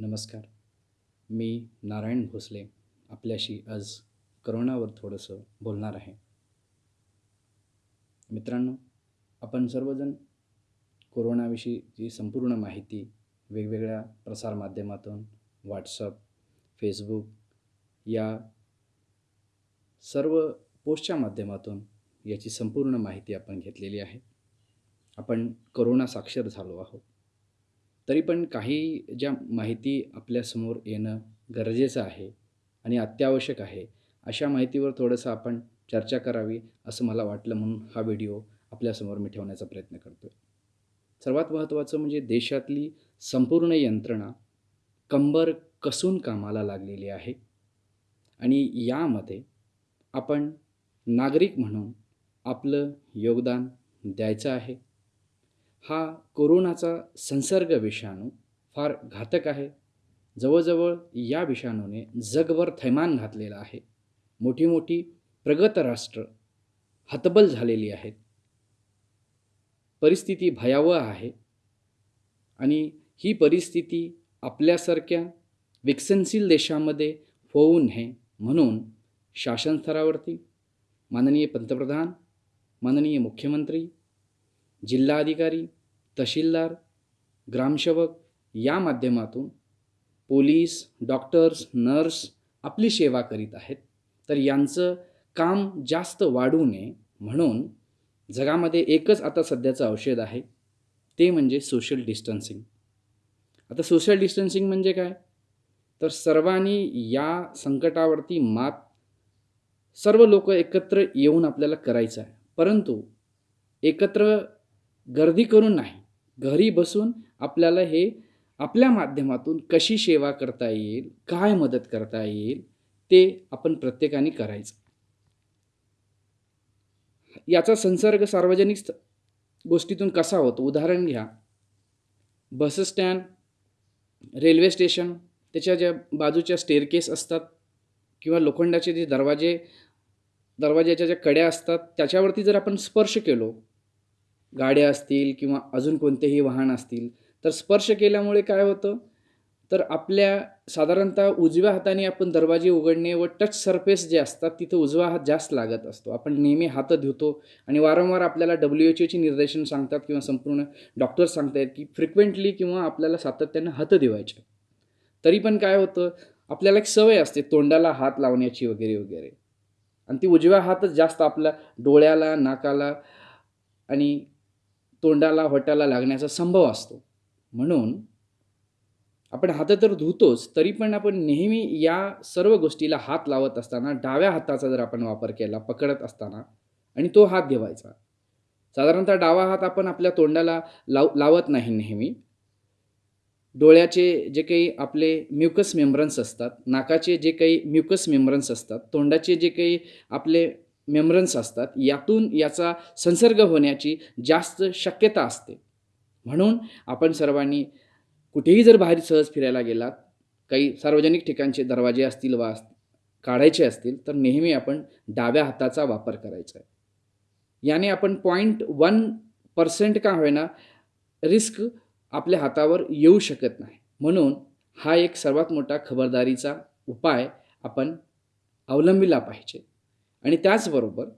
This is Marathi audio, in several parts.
नमस्कार. मी नारायण भोसले आपल्याशी आज करोनावर थोडंसं बोलणार आहे. मित्रांनो आपण सर्वजण कोरोनाविषयीची संपूर्ण माहिती वेगवेगळ्या प्रसारमाध्यमातून व्हॉट्सअप फेसबुक या सर्व पोस्टच्या माध्यमातून याची संपूर्ण माहिती आपण घेतलेली आहे. आपण करोना साक्षर झालो आहोत. तरी पण काही ज्या माहिती आपल्यासमोर येणं गरजेचं आहे आणि अत्यावश्यक आहे अशा माहितीवर थोडंसं आपण चर्चा करावी असं मला वाटलं म्हणून हा व्हिडिओ आपल्यासमोर मी ठेवण्याचा प्रयत्न करतो आहे सर्वात महत्त्वाचं म्हणजे देशातली संपूर्ण यंत्रणा कंबर कसून कामाला लागलेली आहे आणि यामध्ये आपण नागरिक म्हणून आपलं योगदान द्यायचं आहे. हा कोरोनाचा संसर्ग विषाणू फार घातक आहे. जवळजवळ या विषाणूने जगभर थैमान घातलेलं आहे. मोठी मोठी प्रगत राष्ट्र हतबल झालेली आहेत. परिस्थिती भयावह आहे आणि ही परिस्थिती आपल्यासारख्या विकसनशील देशामध्ये होऊ नये म्हणून शासन स्तरावरती माननीय पंतप्रधान माननीय मुख्यमंत्री जिल्हाधिकारी तहसीलदार ग्रामसेवक या माध्यमातून पोलीस डॉक्टर्स नर्स आपली सेवा करीत आहेत. तर यांचं काम जास्त वाढू नये म्हणून जगामध्ये एकच आता सध्याचं औषध आहे. ते म्हणजे सोशल डिस्टन्सिंग आता सोशल डिस्टन्सिंग म्हणजे काय? तर सर्वांनी या संकटावरती मात सर्व लोक एकत्र येऊन आपल्याला करायचं आहे. परंतु एकत्र गर्दी करून नाही. घरी बसून आपल्याला हे आपल्या माध्यमातून कशी सेवा करता येईल काय मदत करता येईल ते आपण प्रत्येकाने करायचं. याचा संसर्ग सार्वजनिक स्त- गोष्टीतून कसा होतो? उदाहरण घ्या. बस स्टँड रेल्वे स्टेशन त्याच्या ज्या बाजूच्या स्टेअरकेस असतात किंवा लोखंडाचे जे दरवाजे दरवाजाच्या ज्या कड्या असतात त्याच्यावरती जर आपण स्पर्श केलो गाड्या असतील किंवा अजून कोणतेही वाहन असतील. तर स्पर्श केल्यामुळे काय होतं? तर आपल्या साधारणतः उजव्या हाताने आपण दरवाजे उघडणे व टच सरफेस जे असतात तिथं उजवा हात जास्त लागत असतो. आपण नेहमी हात धुतो आणि वारंवार आपल्याला डब्ल्यू एच ओची निर्देशन सांगतात किंवा संपूर्ण डॉक्टर्स सांगतायत की फ्रिक्वेंटली किंवा आपल्याला सातत्यानं हात धुवायचे. तरी पण काय होतं? आपल्याला एक सवय असते तोंडाला हात लावण्याची वगैरे वगैरे. आणि ती उजव्या हातच जास्त आपल्या डोळ्याला नाकाला आणि तोंडाला वटाला लागण्याचा संभव असतो. म्हणून आपण हात तर धुतोच तरी पण आपण नेहमी या सर्व गोष्टीला हात लावत असताना डाव्या हाताचा जर आपण वापर केला पकडत असताना आणि तो हात घेवायचा. साधारणतः डावा हात आपण आपल्या तोंडाला लाव लावत नाही नेहमी. डोळ्याचे जे काही आपले म्युकस मेम्ब्रन्स असतात नाकाचे जे काही म्युकस मेम्ब्रन्स असतात तोंडाचे जे काही आपले मेमरन्स असतात. यातून याचा संसर्ग होण्याची जास्त शक्यता असते. म्हणून आपण सर्वांनी कुठेही जर बाहेर सहज फिरायला गेलात काही सार्वजनिक ठिकाणचे दरवाजे असतील वा अस- काढायचे असतील तर नेहमी आपण डाव्या हाताचा वापर करायचा आहे. याने आपण पॉईंट वन पर्सेंट का होईना रिस्क आपल्या हातावर येऊ शकत नाही. म्हणून हा एक सर्वात मोठा खबरदारीचा उपाय आपण अवलंबिला पाहिजे. आणि त्याचबरोबर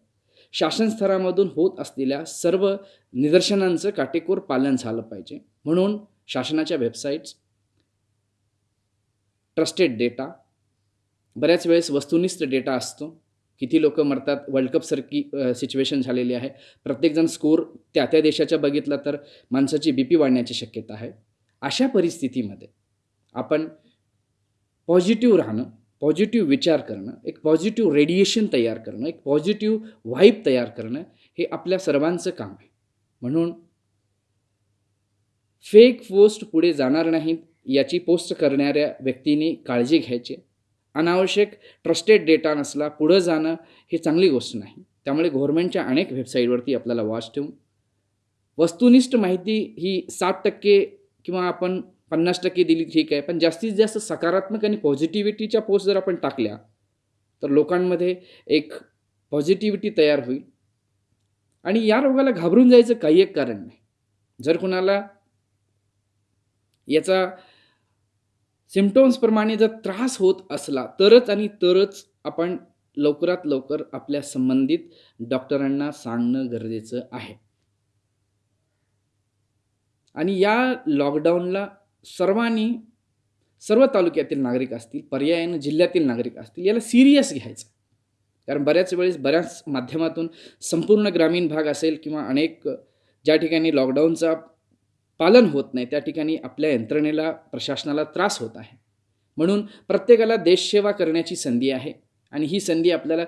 शासन स्तरामधून होत असलेल्या सर्व निदर्शनांचं काटेकोर पालन झालं पाहिजे. म्हणून शासनाच्या वेबसाईट्स ट्रस्टेड डेटा बऱ्याच वेळेस वस्तुनिष्ठ डेटा असतो. किती लोक मरतात वर्ल्ड कपसारखी सिच्युएशन झालेली आहे. प्रत्येकजण स्कोर त्या त्या देशाच्या बघितला तर माणसाची बी पी वाढण्याची शक्यता आहे. अशा परिस्थितीमध्ये आपण पॉझिटिव्ह राहणं पॉझिटिव्ह विचार करणं एक पॉझिटिव्ह रेडिएशन तयार करणं एक पॉझिटिव्ह व्हाईब तयार करणं हे आपल्या सर्वांचं काम आहे. म्हणून फेक पोस्ट पुढे जाणार नाहीत याची पोस्ट करणाऱ्या व्यक्तीने काळजी घ्यायची. अनावश्यक ट्रस्टेड डेटा नसला पुढं जाणं हे चांगली गोष्ट नाही. त्यामुळे गव्हर्नमेंटच्या अनेक वेबसाईटवरती आपल्याला वॉच ठेवून वस्तुनिष्ठ माहिती ही सात टक्के किंवा आपण पन्नास टक्के दिली ठीक आहे. पण जास्तीत जास्त सकारात्मक आणि पॉझिटिव्हिटीच्या पोस्ट जर आपण टाकल्या तर लोकांमध्ये एक पॉझिटिव्हिटी तयार होईल. आणि या रोगाला घाबरून जायचं काही एक कारण नाही. जर कुणाला याचा सिम्टम्सप्रमाणे जर त्रास होत असला तरच आणि तरच आपण लवकरात लवकर आपल्या संबंधित डॉक्टरांना सांगणं गरजेचं आहे. आणि या लॉकडाऊनला सर्वांनी सर्व तालुक्यातील नागरिक असतील पर्यायानं जिल्ह्यातील नागरिक असतील याला सिरियस घ्यायचं. कारण बऱ्याच वेळेस बऱ्याच माध्यमातून संपूर्ण ग्रामीण भाग असेल किंवा अनेक ज्या ठिकाणी लॉकडाऊनचा पालन होत नाही त्या ठिकाणी आपल्या यंत्रणेला प्रशासनाला त्रास होत आहे. म्हणून प्रत्येकाला देशसेवा करण्याची संधी आहे आणि ही संधी आपल्याला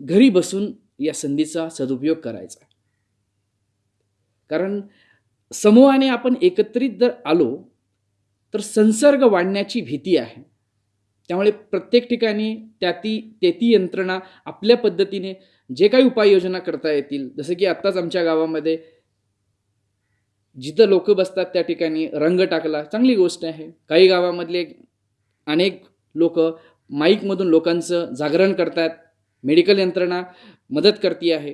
घरी बसून या संधीचा सदुपयोग करायचा कारण समूहाने आपण एकत्रित जर आलो तर संसर्ग वाढण्याची भीती आहे. त्यामुळे प्रत्येक ठिकाणी त्या ती ते ती यंत्रणा आपल्या पद्धतीने जे काही उपाययोजना करता येतील जसं की आत्ताच आमच्या गावामध्ये जिथं लोक बसतात त्या ठिकाणी रंग टाकला चांगली गोष्ट आहे. काही गावामधले अनेक लोक माईकमधून लोकांचं जागरण करतात मेडिकल यंत्रणा मदत करते आहे.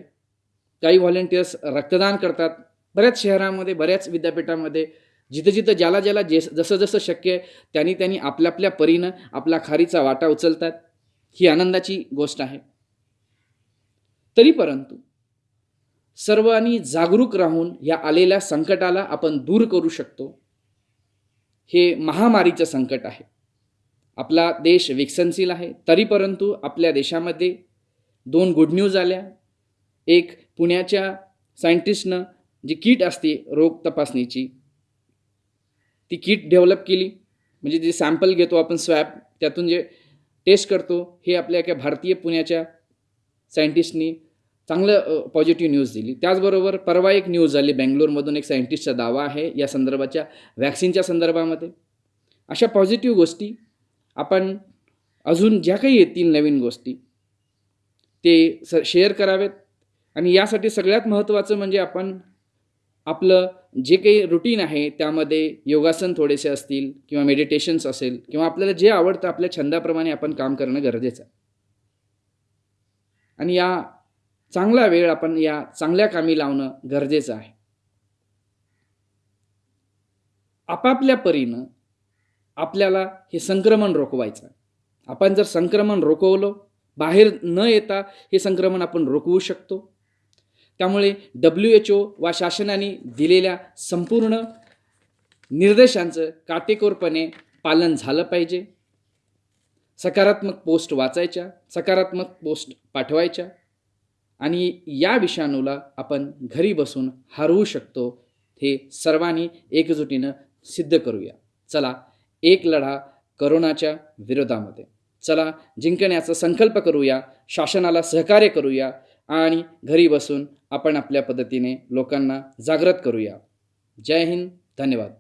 काही व्हॉलेंटियर्स रक्तदान करतात. बऱ्याच शहरामध्ये बऱ्याच विद्यापीठामध्ये जिथं जिथं ज्याला ज्याला जे जसं जसं शक्य आहे त्यांनी त्यांनी आपल्या आपल्या परीनं आपला खारीचा वाटा उचलतात. ही आनंदाची गोष्ट आहे. तरी परंतु सर्वांनी जागरूक राहून या आलेल्या संकटाला आपण दूर करू शकतो. हे महामारीचं संकट आहे. आपला देश विकसनशील आहे. तरी परंतु आपल्या देशामध्ये दोन गुड न्यूज आल्या. एक पुण्याच्या सायंटिस्टनं जी किट असते रोग तपासणीची ती किट डेव्हलप केली. म्हणजे जे सॅम्पल घेतो आपण स्वॅब त्यातून जे टेस्ट करतो हे आपल्या एका भारतीय पुण्याच्या सायंटिस्टनी चांगलं पॉझिटिव्ह न्यूज दिली. त्याचबरोबर परवा एक न्यूज झाली बेंगलोरमधून एक सायंटिस्टचा दावा आहे या संदर्भाच्या वॅक्सिनच्या संदर्भामध्ये. अशा पॉझिटिव्ह गोष्टी आपण अजून ज्या काही येतील नवीन गोष्टी ते स शेअर करावेत. आणि यासाठी सगळ्यात महत्त्वाचं म्हणजे आपण आपलं जे काही रुटीन आहे त्यामध्ये योगासन थोडेसे असतील किंवा मेडिटेशन्स असेल किंवा आपल्याला जे आवडतं आपल्या छंदाप्रमाणे आपण काम करणं गरजेचं आहे. आणि या चांगला वेळ आपण या चांगल्या कामी लावणं गरजेचं आहे. आपापल्या परीनं आपल्याला हे संक्रमण रोखवायचं आपण जर संक्रमण रोखवलं बाहेर न येता हे संक्रमण आपण रोखवू शकतो. त्यामुळे डब्ल्यू एच ओ वा शासनाने दिलेल्या संपूर्ण निर्देशांचं काटेकोरपणे पालन झालं पाहिजे. सकारात्मक पोस्ट वाचायच्या सकारात्मक पोस्ट पाठवायच्या आणि या विषाणूला आपण घरी बसून हरवू शकतो हे सर्वांनी एकजुटीनं सिद्ध करूया. चला एक लढा करोनाच्या विरोधामध्ये. चला जिंकण्याचा संकल्प करूया शासनाला सहकार्य करूया आणि घरी बसून आपण आपल्या पद्धतीने लोकांना जागृत करूया. जय हिंद. धन्यवाद.